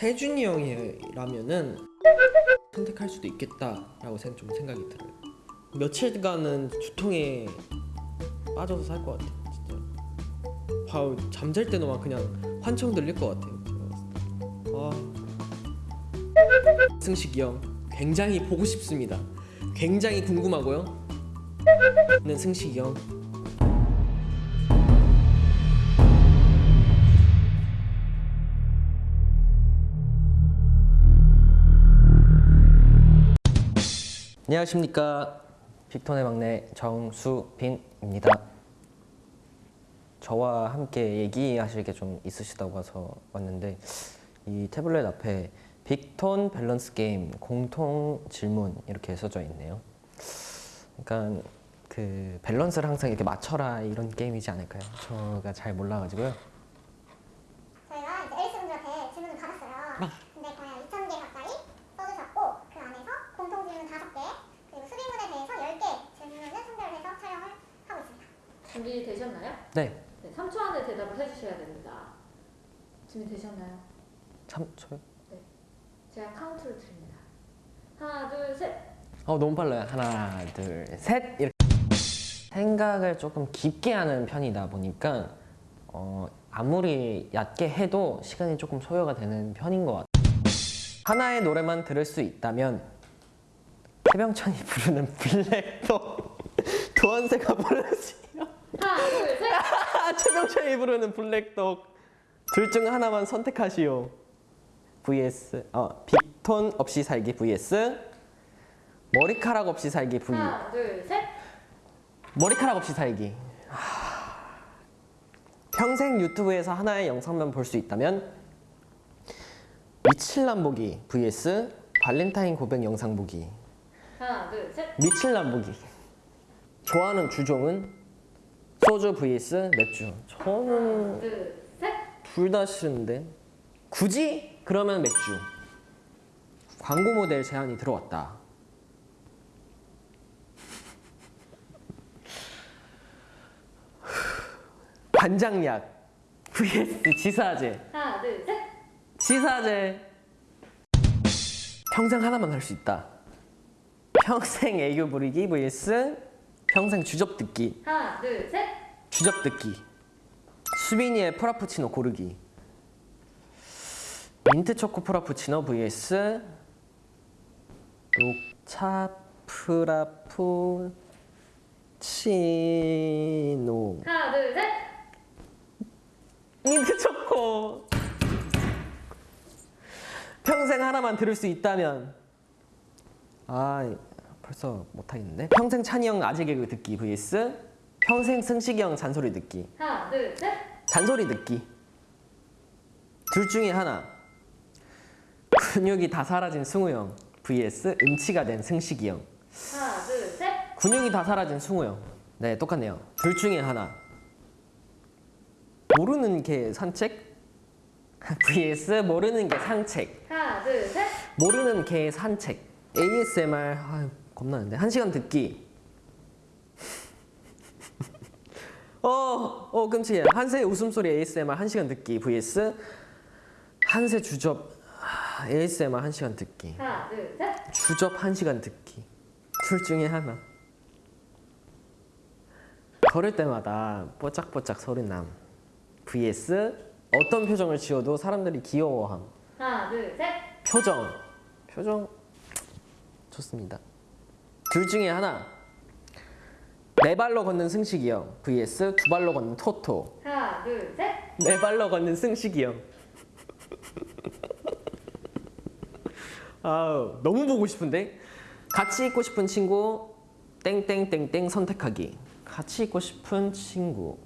세준이 형이라면은 선택할 수도 있겠다라고 생- 좀 생각이 들어요. 며칠간은 두통에 빠져서 살 것 같아요. 진짜. 바로 잠잘 때도 막 그냥 환청 들릴 것 같아요. 아. 승식이 형 굉장히 보고 싶습니다. 굉장히 궁금하고요. 는 승식이 형 안녕하십니까. 빅톤의 막내 정수빈입니다. 저와 함께 얘기하실 게 좀 있으시다고 해서 왔는데 이 태블릿 앞에 빅톤 밸런스 게임 공통 질문 이렇게 써져 있네요. 그러니까 그 밸런스를 항상 이렇게 맞춰라 이런 게임이지 않을까요? 저가 잘 몰라가지고요 저희가 이제 앨리스분들한테 질문을 받았어요. 근데 거의 한 2,000개 가까이 써주셨고 그 안에서 공통 질문 5개 그리고 수비문에 대해서 10개 질문을 선별해서 촬영을 하고 있습니다. 준비되셨나요? 네 네, 3초 안에 대답을 해주셔야 됩니다. 준비되셨나요? 참, 저요? 제가 카운트를 드립니다. 하나, 둘, 셋. 어 너무 빨라요 하나 둘 셋 이렇게 생각을 조금 깊게 하는 편이다 보니까 어, 아무리 얕게 해도 시간이 조금 소요가 되는 편인 것 같아요 하나의 노래만 들을 수 있다면 해병천이 부르는 블랙도 도한세가 부르지요 하나, 둘, 셋. 최병천이 부르는 블랙독 둘 중 하나만 선택하시오 vs 어, 빅톤 없이 살기 vs 머리카락 없이 살기 v 하나, 둘, 셋. 머리카락 없이 살기 하... 평생 유튜브에서 하나의 영상만 볼 수 있다면 미칠남 보기 vs 발렌타인 고백 영상 보기 하나, 둘, 셋. 미칠남 보기 좋아하는 주종은 소주 vs 맥주 저는 둘, 셋. 둘 다 싫은데? 굳이? 그러면 맥주. 광고 모델 제안이 들어왔다. 관장약. Vs 지사제. 하나, 둘, 셋. 지사제. 평생 하나만 할 수 있다. 평생 애교 부리기 vs 평생 주접 듣기. 하나, 둘, 셋. 주접 듣기 수빈이의 프라푸치노 고르기. 민트 초코 프라푸치노 vs 녹차 프라푸치노. 하나, 둘, 셋. 민트 초코. 평생 하나만 들을 수 있다면. 아 벌써 못하겠는데? 평생 찬이 형 아재 개그 듣기 vs 평생 승식이 형 잔소리 듣기. 하나, 둘, 셋. 잔소리 듣기. 둘 중에 하나. 근육이 다 사라진 승우 형. vs 음치가 된 승식이 형. 하나, 둘, 셋. 근육이 다 사라진 승우 형네 똑같네요. 둘 중에 하나. 모르는 게 산책? vs 모르는 게 산책. 하나, 둘, 셋. 모르는 개 산책. ASMR 아유 겁나는데. 한 시간 듣기 어 어 끔찍해 한세 웃음소리 ASMR 한 시간 듣기 vs 한세 주접 아, ASMR 한 시간 듣기. 하나, 둘, 셋. 주접 한 시간 듣기. 둘 중에 하나. 걸을 때마다 뽀짝뽀짝 소리 남. Vs 어떤 표정을 지어도 사람들이 귀여워함. 하나, 둘, 셋. 표정. 표정. 좋습니다. 둘 중에 하나 네 발로 걷는 승식이 형 vs 두 발로 걷는 토토. 하나, 둘, 셋. 네 발로 걷는 승식이 형 아우 너무 보고 싶은데? 같이 있고 싶은 친구 땡땡땡땡 선택하기. 같이 있고 싶은 친구.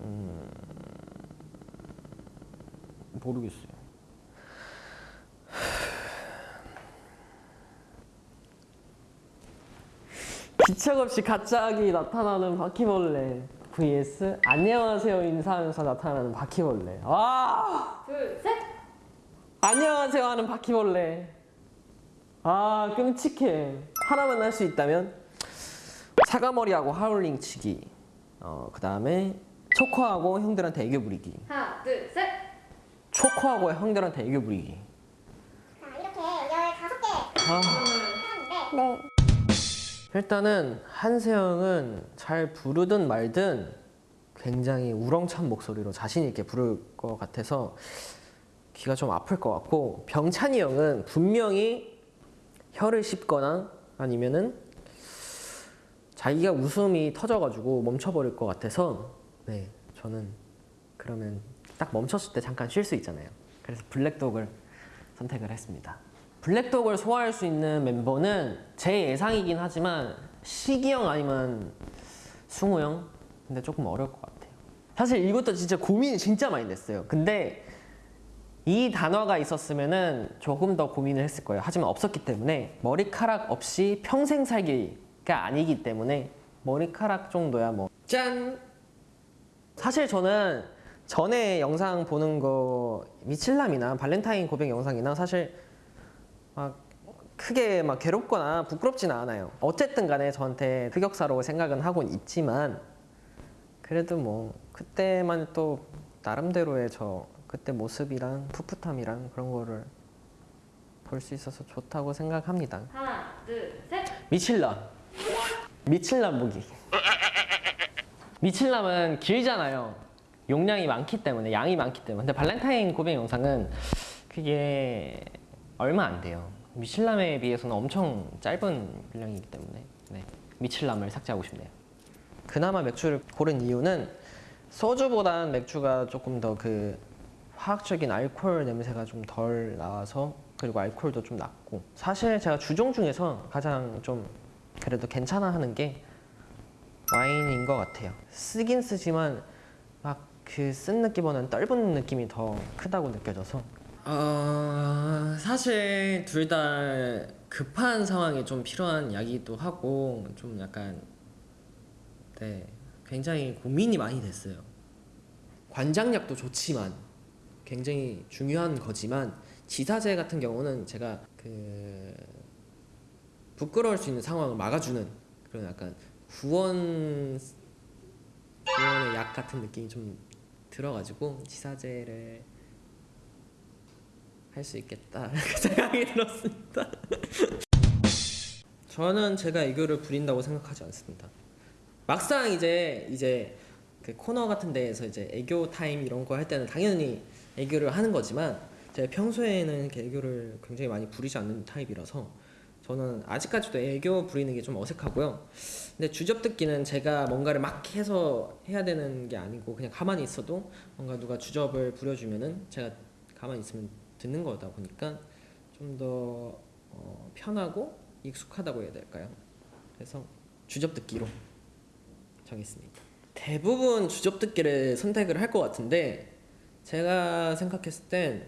음, 모르겠어요 기척 없이 갑자기 나타나는 바퀴벌레 vs 안녕하세요 인사하면서 나타나는 바퀴벌레 와 둘, 셋. 안녕하세요 하는 바퀴벌레 아 끔찍해 하나만 할 수 있다면 사과머리하고 하울링 치기 어, 그 다음에 초코하고 형들한테 애교 부리기. 하나, 둘, 셋. 초코하고 형들한테 애교 부리기. 자, 이렇게 15개 아, 해봤는데 네. 일단은 한세영은 잘 부르든 말든 굉장히 우렁찬 목소리로 자신 있게 부를 것 같아서 귀가 좀 아플 것 같고 병찬이 형은 분명히 혀를 씹거나 아니면은 자기가 웃음이 터져가지고 멈춰버릴 것 같아서 네 저는 그러면 딱 멈췄을 때 잠깐 쉴 수 있잖아요. 그래서 블랙독을 선택을 했습니다. 블랙독을 소화할 수 있는 멤버는 제 예상이긴 하지만 시기 형 아니면 승우 형 근데 조금 어려울 것 같아요. 사실 이것도 진짜 고민이 진짜 많이 됐어요. 근데 이 단어가 있었으면은 조금 더 고민을 했을 거예요. 하지만 없었기 때문에 머리카락 없이 평생 살기가 아니기 때문에 머리카락 정도야 뭐 짠. 사실 저는 전에 영상 보는 거 미칠남이나 발렌타인 고백 영상이나 사실 막 크게 막 괴롭거나 부끄럽지는 않아요. 어쨌든 간에 저한테 흑역사로 생각은 하곤 있지만 그래도 뭐 그때만 또 나름대로의 저 그때 모습이랑 풋풋함이랑 그런 거를 볼 수 있어서 좋다고 생각합니다. 하나, 둘, 셋. 미칠남 미칠남 보기 미칠남은 길잖아요 용량이 많기 때문에 양이 많기 때문에 근데 발렌타인 고백 영상은 그게 얼마 안 돼요 미칠남에 비해서는 엄청 짧은 분량이기 때문에 네. 미칠남을 삭제하고 싶네요 그나마 맥주를 고른 이유는 소주보단 맥주가 조금 더 그 화학적인 알코올 냄새가 좀 덜 나와서 그리고 알코올도 좀 낮고 사실 제가 주종 중에서 가장 좀 그래도 괜찮아 하는 게 와인인 것 같아요. 쓰긴 쓰지만 막 그 쓴 느낌보다는 떫은 느낌이 더 크다고 느껴져서. 어, 사실 둘 다 급한 상황에 좀 필요한 약이기도 하고 좀 약간 네 굉장히 고민이 많이 됐어요. 관장약도 좋지만 굉장히 중요한 거지만 지사제 같은 경우는 제가 그 부끄러울 수 있는 상황을 막아주는 그런 약간 구원 구원의 약 같은 느낌이 좀 들어가지고 지사제를 할 수 있겠다 그 생각이 들었습니다. 저는 제가 애교를 부린다고 생각하지 않습니다. 막상 이제 이제 그 코너 같은 데에서 이제 애교 타임 이런 거 할 때는 당연히 애교를 하는 거지만 제가 평소에는 애교를 굉장히 많이 부리지 않는 타입이라서 저는 아직까지도 애교 부리는 게 좀 어색하고요. 근데 주접 듣기는 제가 뭔가를 막 해서 해야 되는 게 아니고 그냥 가만히 있어도 뭔가 누가 주접을 부려주면은 제가 가만히 있으면 듣는 거다 보니까 좀더 어, 편하고 익숙하다고 해야 될까요? 그래서 주접 듣기로 정했습니다. 대부분 주접 듣기를 선택을 할 것 같은데 제가 생각했을 땐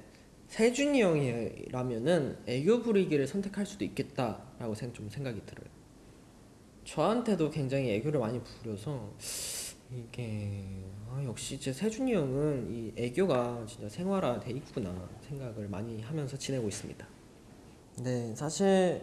세준이 형이라면은 애교 부리기를 선택할 수도 있겠다라고 생- 좀 생각이 들어요. 저한테도 굉장히 애교를 많이 부려서 이게 아, 역시 제 세준이 형은 이 애교가 진짜 생활화돼 있구나 생각을 많이 하면서 지내고 있습니다. 네, 사실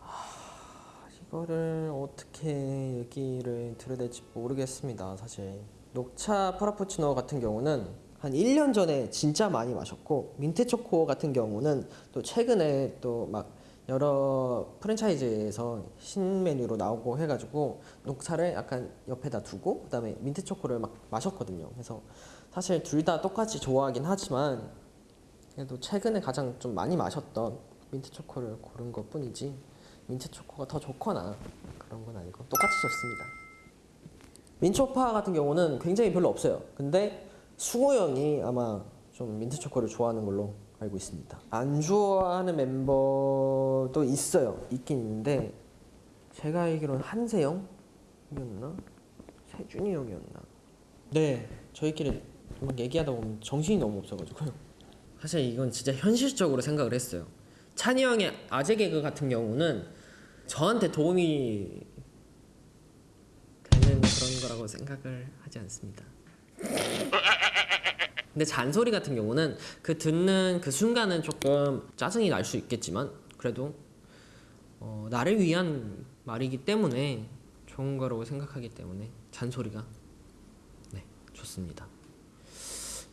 하, 이거를 어떻게 얘기를 드려야 될지 모르겠습니다. 사실 녹차 프라푸치노 같은 경우는 한 1년 전에 진짜 많이 마셨고 민트 초코 같은 경우는 또 최근에 또막 여러 프랜차이즈에서 신메뉴로 나오고 해가지고 녹차를 약간 옆에다 두고 그 다음에 민트 초코를 막 마셨거든요. 그래서 사실 둘 다 똑같이 좋아하긴 하지만 그래도 최근에 가장 좀 많이 마셨던 민트 초코를 고른 것 뿐이지 민트 초코가 더 좋거나 그런 건 아니고 똑같이 좋습니다. 민초파 같은 경우는 굉장히 별로 없어요. 근데 수호 형이 아마 좀 민트 초코를 좋아하는 걸로 알고 있습니다. 안 좋아하는 멤버도 있어요. 있긴 있는데 제가 알기로는 한세영이었나? 세준이 형이었나? 네, 저희끼리 막 얘기하다 보면 정신이 너무 없어가지고요. 사실 이건 진짜 현실적으로 생각을 했어요. 찬이 형의 아재 개그 같은 경우는 저한테 도움이 되는 그런 거라고 생각을 하지 않습니다. 근데 잔소리 같은 경우는 그 듣는 그 순간은 조금 짜증이 날 수 있겠지만 그래도 어, 나를 위한 말이기 때문에 좋은 거라고 생각하기 때문에 잔소리가 좋습니다.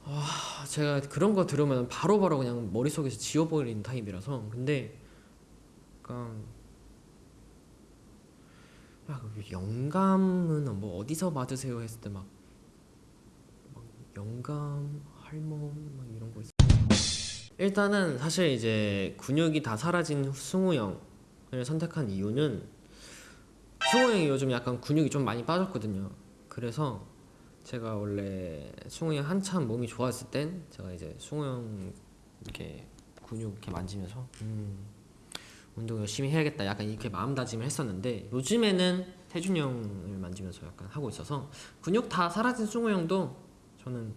아, 제가 그런 거 들으면 바로 바로 그냥 머릿속에서 지워버리는 타입이라서 근데 약간 막 영감은 뭐 어디서 받으세요 했을 때막 영감 할멈 막 이런 거 있어. 일단은 사실 이제 근육이 다 사라진 승우 형을 선택한 이유는 승우 형이 요즘 약간 근육이 좀 많이 빠졌거든요. 그래서 제가 원래 승우 형 한참 몸이 좋았을 땐 제가 이제 승우 형 이렇게 근육 이렇게 만지면서 음, 운동 열심히 해야겠다 약간 이렇게 마음다짐을 했었는데 요즘에는 태준 형을 만지면서 약간 하고 있어서 근육 다 사라진 승우 형도 저는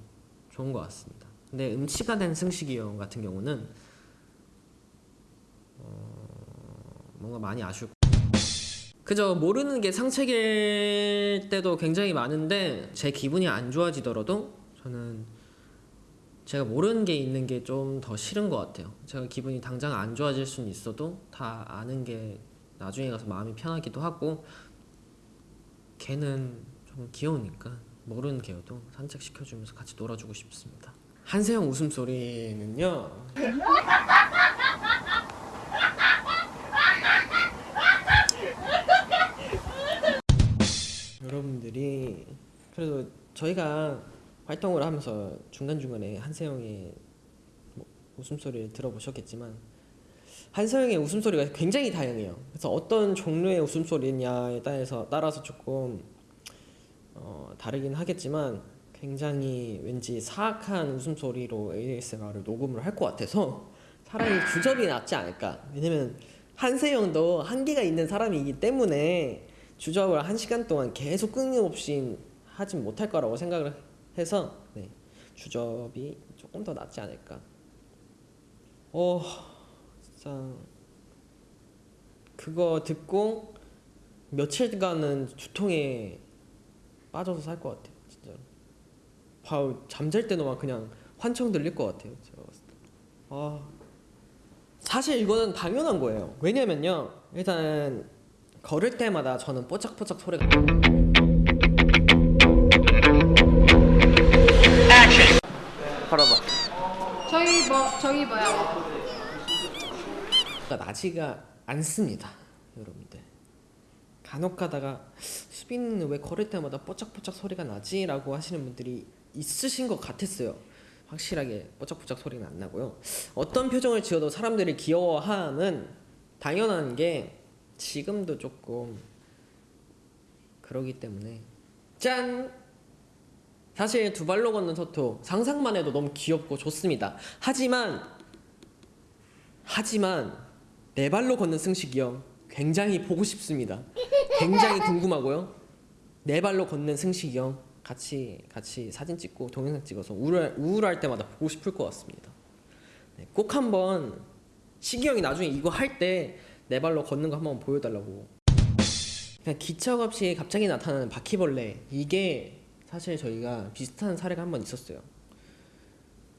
좋은 것 같습니다. 근데 음치가 된 승식이 형 같은 경우는 어, 뭔가 많이 아쉬울 그저 모르는 게 상책일 때도 굉장히 많은데 제 기분이 안 좋아지더라도 저는 제가 모르는 게 있는 게 좀 더 싫은 것 같아요. 제가 기분이 당장 안 좋아질 수는 있어도 다 아는 게 나중에 가서 마음이 편하기도 하고 걔는 좀 귀여우니까 모르는 개여도 산책시켜주면서 같이 놀아주고 싶습니다. 한세형 웃음소리는요. 여러분들이 그래도 저희가 활동을 하면서 중간중간에 한세형의 뭐 웃음소리를 들어보셨겠지만 한세형의 웃음소리가 굉장히 다양해요. 그래서 어떤 종류의 웃음소리냐에 따라서 조금 어, 다르긴 하겠지만 굉장히 왠지 사악한 웃음소리로 ASMR을 녹음을 할 것 같아서 차라리 주접이 낫지 않을까. 왜냐면 한세형도 한계가 있는 사람이기 때문에 주접을 한 시간 동안 계속 끊임없이 하진 못할 거라고 생각을 해서 네, 주접이 조금 더 낫지 않을까. 어, 진짜 그거 듣고 며칠간은 두통에 빠져서 살 것 같아요, 진짜로. 봐, 잠잘 때도 막 그냥 환청 들릴 것 같아요, 제가 봤을 때. 아, 사실 이거는 당연한 거예요. 왜냐면요, 일단 걸을 때마다 저는 뽀짝뽀짝 소리가. 걸어봐. 저희 뭐 저희 뭐야? 가 나지가 않습니다, 여러분들. 간혹 가다가 수빈은 왜 걸을 때마다 뽀짝뽀짝 소리가 나지?라고 하시는 분들이 있으신 것 같았어요. 확실하게 뽀짝뽀짝 소리는 안 나고요. 어떤 표정을 지어도 사람들이 귀여워함은 당연한 게 지금도 조금 그러기 때문에 짠! 사실 두 발로 걷는 서토 상상만 해도 너무 귀엽고 좋습니다. 하지만 하지만 네 발로 걷는 승식이 형 굉장히 보고 싶습니다. 굉장히 궁금하고요. 네 발로 걷는 승식이 형 같이 같이 사진 찍고 동영상 찍어서 우울할, 우울할 때마다 보고 싶을 것 같습니다. 네, 꼭 한번 식이 형이 나중에 이거 할 때 네 발로 걷는 거 한번 보여달라고. 그냥 기척 없이 갑자기 나타나는 바퀴벌레 이게 사실 저희가 비슷한 사례가 한 번 있었어요.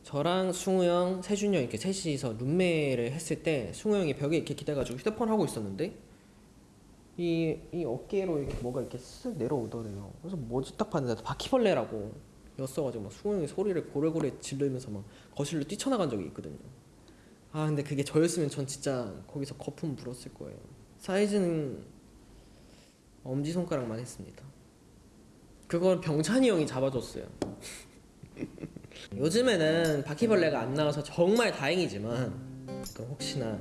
저랑 승우 형, 세준이 형 이렇게 셋이서 룸메를 했을 때 승우 형이 벽에 이렇게 기대가지고 휴대폰 하고 있었는데 이, 이 어깨로 이렇게 뭐가 이렇게 쓱 내려오더래요. 그래서 뭐지 딱 봤는데 바퀴벌레라고 였어가지고 막 형이 소리를 고래고래 지르면서 막 거실로 뛰쳐나간 적이 있거든요. 아 근데 그게 저였으면 전 진짜 거기서 거품 불었을 거예요. 사이즈는 엄지 손가락만 했습니다. 그걸 병찬이 형이 잡아줬어요. 요즘에는 바퀴벌레가 안 나와서 정말 다행이지만 또 혹시나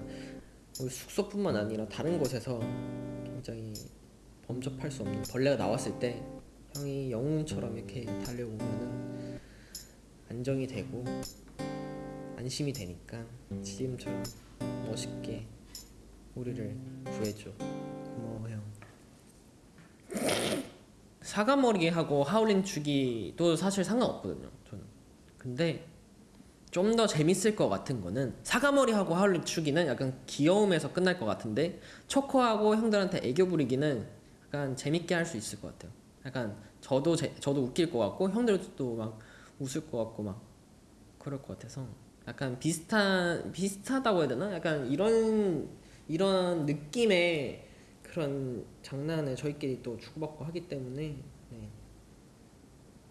숙소뿐만 아니라 다른 곳에서 굉장히 범접할 수 없는 벌레가 나왔을 때 형이 영웅처럼 이렇게 달려오면은 안정이 되고 안심이 되니까 지금처럼 멋있게 우리를 구해줘. 고마워 형. 사과머리하고 하울링 주기도 사실 상관없거든요 저는. 근데 좀 더 재밌을 것 같은 거는 사과머리하고 하울링 추기는 약간 귀여움에서 끝날 것 같은데 초코하고 형들한테 애교 부리기는 약간 재밌게 할 수 있을 것 같아요 약간 저도 제, 저도 웃길 것 같고 형들도 막 웃을 것 같고 막 그럴 것 같아서 약간 비슷한 비슷하다고 해야 되나? 약간 이런 이런 느낌의 그런 장난을 저희끼리 또 주고받고 하기 때문에 네.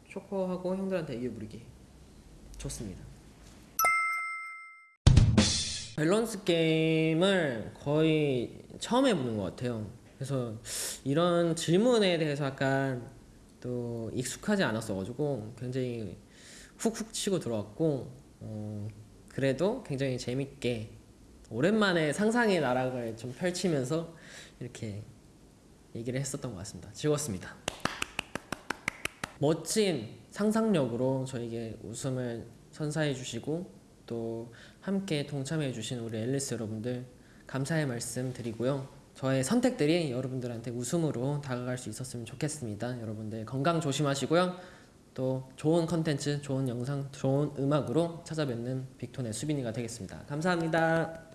쇼커하고 형들한테 애교 부리기 좋습니다. 밸런스 게임을 거의 처음 해보는 것 같아요. 그래서 이런 질문에 대해서 약간 또 익숙하지 않았어가지고 굉장히 훅훅 치고 들어왔고 어, 그래도 굉장히 재밌게 오랜만에 상상의 나락을 좀 펼치면서 이렇게 얘기를 했었던 것 같습니다. 즐거웠습니다. 멋진 상상력으로 저에게 웃음을 선사해 주시고 또 함께 동참해 주신 우리 앨리스 여러분들 감사의 말씀 드리고요. 저의 선택들이 여러분들한테 웃음으로 다가갈 수 있었으면 좋겠습니다. 여러분들 건강 조심하시고요. 또 좋은 컨텐츠, 좋은 영상, 좋은 음악으로 찾아뵙는 빅톤의 수빈이가 되겠습니다. 감사합니다.